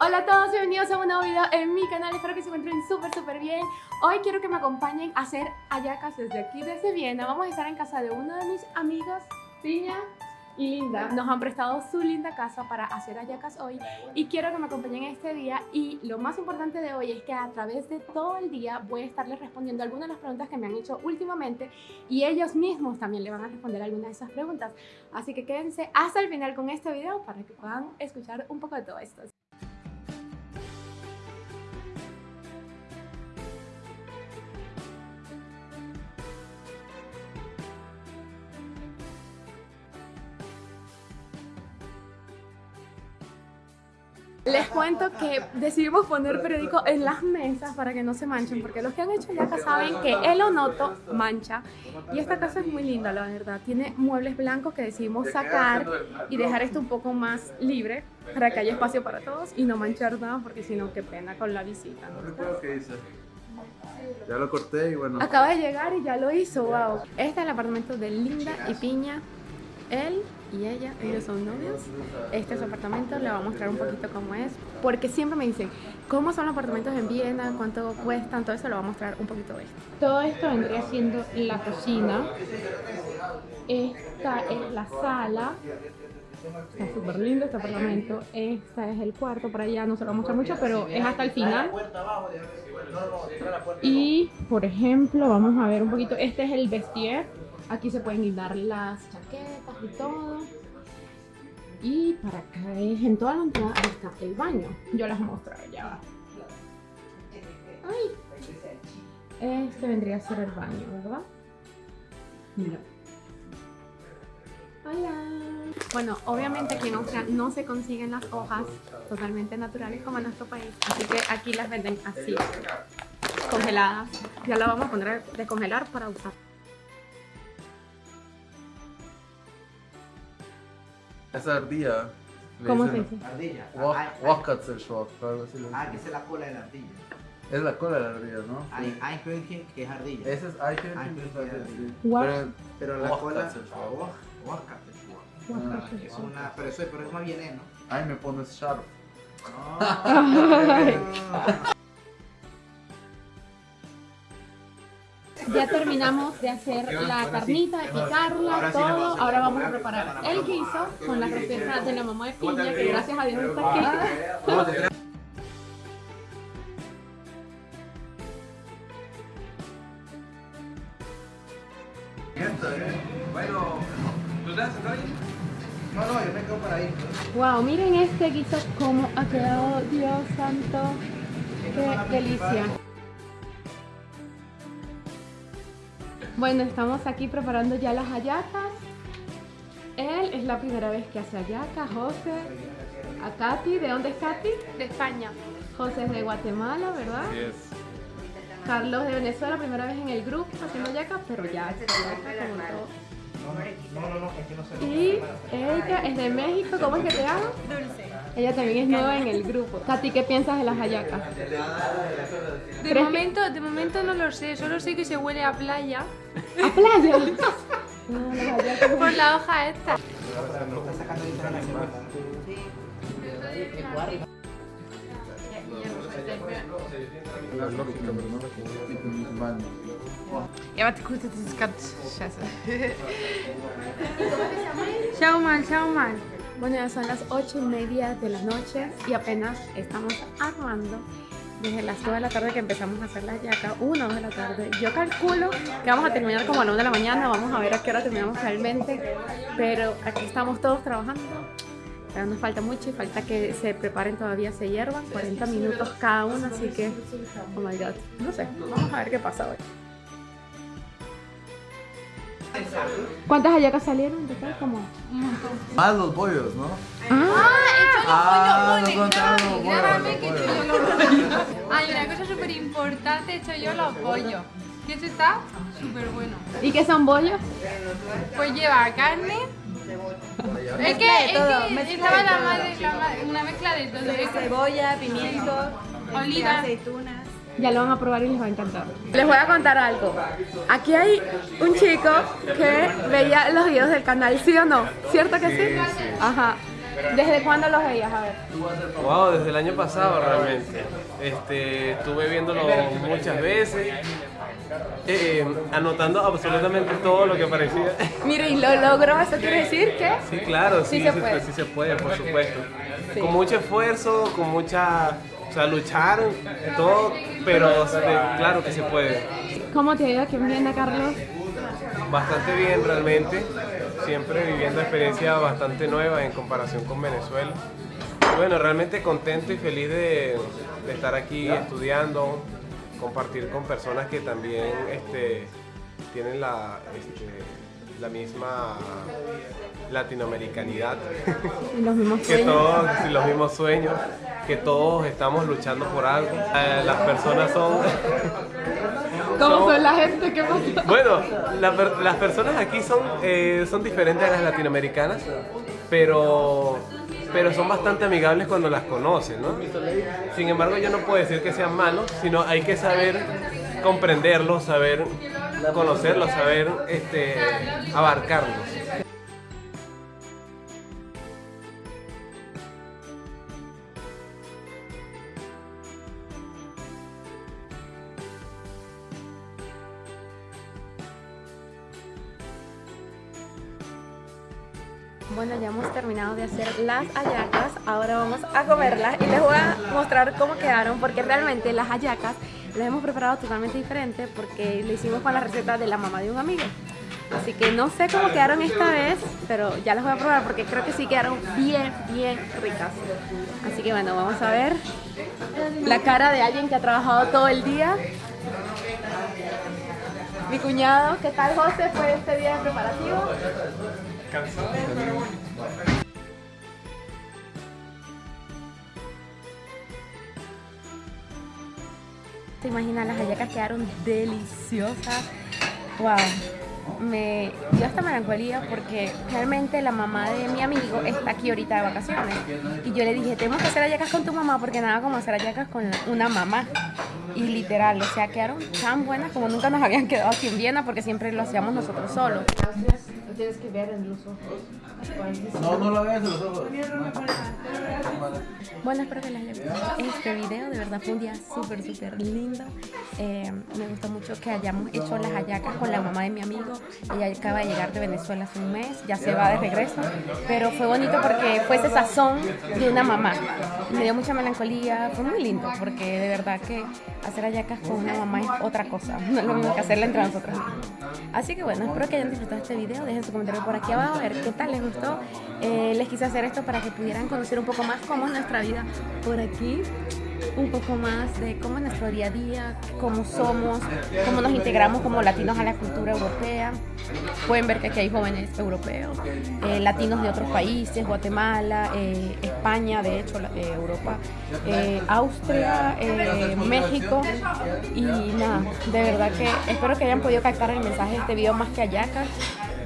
Hola a todos, bienvenidos a un nuevo video en mi canal, espero que se encuentren súper súper bien. Hoy quiero que me acompañen a hacer ayacas desde aquí, desde Viena. Vamos a estar en casa de uno de mis amigos, Piña y Linda. Nos han prestado su linda casa para hacer ayacas hoy Y quiero que me acompañen este día. Y lo más importante de hoy es que a través de todo el día voy a estarles respondiendo algunas de las preguntas que me han hecho últimamente Y ellos mismos también le van a responder algunas de esas preguntas. Así que quédense hasta el final con este video para que puedan escuchar un poco de todo esto Les cuento que decidimos poner periódico en las mesas para que no se manchen, porque los que han hecho ya saben que el onoto mancha. Y esta casa es muy linda, la verdad. Tiene muebles blancos que decidimos sacar y dejar esto un poco más libre para que haya espacio para todos y no manchar nada, porque si no, qué pena con la visita. No qué dice. Ya lo corté y bueno. Acaba de llegar y ya lo hizo, wow. Este es el apartamento de Linda y Piña. Él y ella, ellos son novios. Este es su apartamento, le voy a mostrar un poquito cómo es. Porque siempre me dicen, ¿cómo son los apartamentos en Viena? ¿Cuánto cuestan? Todo eso le voy a mostrar un poquito de esto. Todo esto vendría siendo la cocina. Esta es la sala. Está súper lindo este apartamento. Este es el cuarto, por allá no se lo voy a mostrar mucho, pero es hasta el final. Y, por ejemplo, vamos a ver un poquito. Este es el vestier Aquí se pueden guindar las chaquetas y todo. Y para acá es, en toda la entrada está el baño. Yo les mostrar ya. Ay. Este vendría a ser el baño, ¿verdad? Mira. Hola. Bueno, obviamente aquí en Austria no se consiguen las hojas totalmente naturales como en nuestro país. Así que aquí las venden así, congeladas. Ya las vamos a poner a descongelar para usar. Esa ardilla. ¿Cómo se dice? Ardilla. Wachatzelschwab, algo así. Ah, que esa es la cola de la ardilla. Es la cola de la ardilla, ¿no? Hay Eichhörnchen que es ardilla. Ese es Eichhörnchen. Eichhörnchen, sí. Pero, Pero la cola... Es una... Pero eso, es más bien, ¿no? Ay, me pones sharp. Ya terminamos de hacer la carnita, de picarla, todo. Ahora vamos a preparar el guiso con la receta de la mamá de piña, que gracias a Dios está aquí. Bueno, ¿tú estás No, no, yo me quedo para ahí. Wow, miren este guiso cómo ha quedado, Dios santo. Qué delicia. Bueno, estamos aquí preparando ya las hallacas. Él es la primera vez que hace hallacas, José. A Katy, ¿de dónde es Katy? De España. José es de Guatemala, ¿verdad? Sí es. Carlos de Venezuela, primera vez en el grupo haciendo hallacas, pero ya No, no, no, es que no sé. Y ella es de México, ¿cómo es que te llamas? Dulce. Ella también es nueva en el grupo. Katy, ¿qué piensas de las hallacas? De momento, de momento no lo sé, solo sé que se huele a playa. ¿A playa? No, las. Por la hoja esta. Ja, warte kurz, das ist ganz scheiße. Schau mal, schau mal. Bueno, ya son las 8 y media de la noche y apenas estamos armando desde las 2 de la tarde que empezamos a hacer la yaca, 1 o 2 de la tarde. Yo calculo que vamos a terminar como a las 9 de la mañana, vamos a ver a qué hora terminamos realmente, pero aquí estamos todos trabajando. Pero nos falta mucho y falta que se preparen todavía, se hiervan, 40 minutos cada uno, así que, oh my god, no sé, vamos a ver qué pasa hoy. ¿Cuántas hallacas salieron? ¿De qué? Como... Más los bollos, ¿no? Ah, Ah, contaron los bollos. Grábame que hecho yo bollos. los pollos. Hay una cosa súper importante, he hecho yo los pollos. Que eso está súper bueno. ¿Y qué son bollos? Pues lleva carne. Es que, es que estaba la madre, la madre- una mezcla de todo. Cebolla, pimiento, Oliva. aceitunas. Ya lo van a probar y les va a encantar. Les voy a contar algo. Aquí hay un chico que veía los videos del canal, ¿sí o no? ¿Cierto que sí? Ajá. ¿Desde cuándo los veías? A ver. Wow, desde el año pasado realmente. Este, estuve viéndolo muchas veces, eh, anotando absolutamente todo lo que aparecía. Mire, y lo logró, ¿eso quiere decir que? Sí, claro, sí, Sí se puede. sí se puede, por supuesto. Sí. Con mucho esfuerzo, con mucha... O sea, luchar, todo, pero este, claro que se puede. ¿Cómo te ha ido aquí en Viena, Carlos? Bastante bien realmente, siempre viviendo experiencia bastante nueva en comparación con Venezuela. Y Bueno, realmente contento y feliz de, de estar aquí estudiando, compartir con personas que también este, tienen la, este, la misma latinoamericanidad, Y los mismos que sueños. todos, sí, los mismos sueños, que todos estamos luchando por algo. Eh, las personas son... ¿Cómo son la gente? ¿Qué? Bueno, la las personas aquí son, eh, son diferentes a las latinoamericanas, pero, pero son bastante amigables cuando las conocen, ¿no? Sin embargo, yo no puedo decir que sean malos, sino hay que saber comprenderlos, saber conocerlos, saber este, abarcarlos. Bueno, ya hemos terminado de hacer las hallacas, ahora vamos a comerlas y les voy a mostrar cómo quedaron porque realmente las hallacas las hemos preparado totalmente diferente porque le hicimos con la receta de la mamá de un amigo. Así que no sé cómo quedaron esta vez, pero ya las voy a probar porque creo que sí quedaron bien, bien ricas. Así que bueno, vamos a ver la cara de alguien que ha trabajado todo el día. Mi cuñado, ¿qué tal José? ¿Fue este día de preparativo? ¿Te imaginas? Las hallacas quedaron deliciosas. Wow. Me dio hasta melancolía porque realmente la mamá de mi amigo está aquí ahorita de vacaciones. Y yo le dije, tenemos que hacer hallacas con tu mamá porque nada como hacer hallacas con una mamá. Y literal, o sea, quedaron tan buenas como nunca nos habían quedado aquí en Viena porque siempre lo hacíamos nosotros solos. Lo tienes que ver en los ojos. No, no lo veas en los ojos. Bueno, espero que les haya gustado este video. De verdad fue un día súper, súper lindo. Eh, me gustó mucho que hayamos hecho las hallacas con la mamá de mi amigo. Ella acaba de llegar de Venezuela hace un mes, ya se va de regreso. Pero fue bonito porque fue ese sazón de una mamá. Me dio mucha melancolía. Fue muy lindo porque de verdad que hacer hallacas con una mamá es otra cosa. No es lo mismo que hacerla entre nosotros mismos. Así que bueno, espero que hayan disfrutado este video. Dejen su comentario por aquí abajo a ver qué tal les gustó. Eh, les quise hacer esto para que pudieran conocer un poco más cómo es nuestra vida por aquí. Un poco más de cómo es nuestro día a día, cómo somos, cómo nos integramos como latinos a la cultura europea. Pueden ver que aquí hay jóvenes europeos, eh, latinos de otros países, Guatemala, eh, España, de hecho, eh, Europa, Austria, México. Y nada, de verdad que espero que hayan podido captar el mensaje de este video más que ayacas,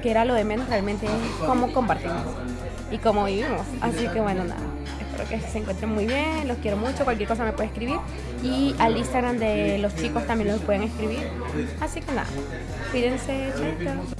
que era lo de menos, realmente cómo compartimos y cómo vivimos. Así que bueno, nada. Espero que se encuentren muy bien, los quiero mucho, cualquier cosa me puede escribir y al Instagram de los chicos también los pueden escribir. Así que nada, cuídense, chaito.